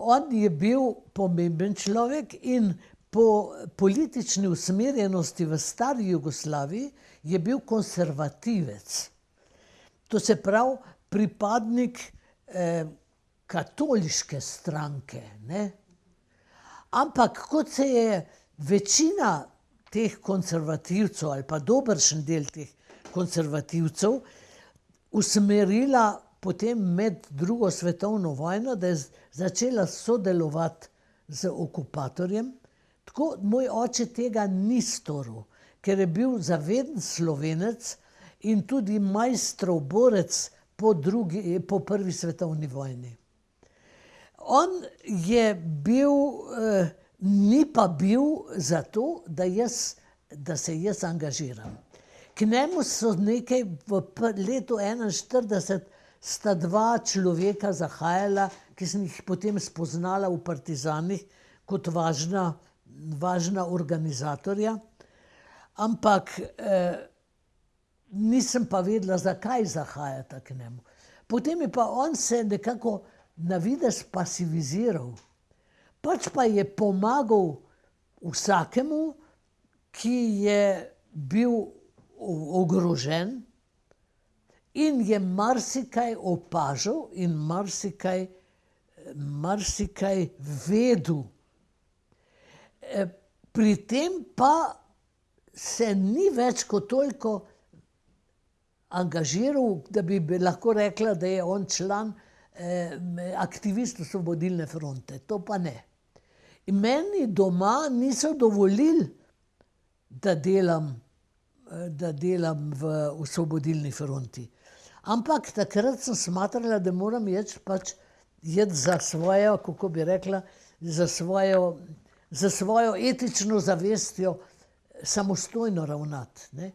on je bil pomemben človek in po politični usmerjenosti v stari Jugoslaviji je bil konservativec. To se pravi, pripadnik, katoliške stranke, ne. Ampak kot se je večina teh konservativcev ali pa dobršen del teh konservativcev usmerila potem med drugo svetovno vojno, da je začela sodelovati z okupatorjem. Tako moj oče tega ni storil, ker je bil zaveden Slovenec in tudi Maistrov borec po drugi, po prvi svetovni vojni. On je bil, ni pa bil za to, da jaz, da se jaz angažiram. K njemu so nekaj v letu enainštirideset sta dva človeka zahajala, ki sem jih potem spoznala v partizanih kot važna, važna organizatorja. Ampak, nisem pa vedela, zakaj zahajata k njemu. Potem je pa on se nekako na videz pasiviziral. Pač pa je pomagal vsakemu, ki je bil ogrožen, in je marsikaj opažal in marsikaj, marsikaj vedel. pri tem pa se ni več kot toliko angažiral, da bi lahko rekla, da je on član, aktivist Osvobodilne fronte, to pa ne. In meni doma niso dovolili, da delam, da delam v Osvobodilni fronti. Ampak takrat sem smatrala, da moram iti pač, iti za svojo, kako bi rekla, za svojo, s svojo etično zavestjo samostojno ravnati, ne.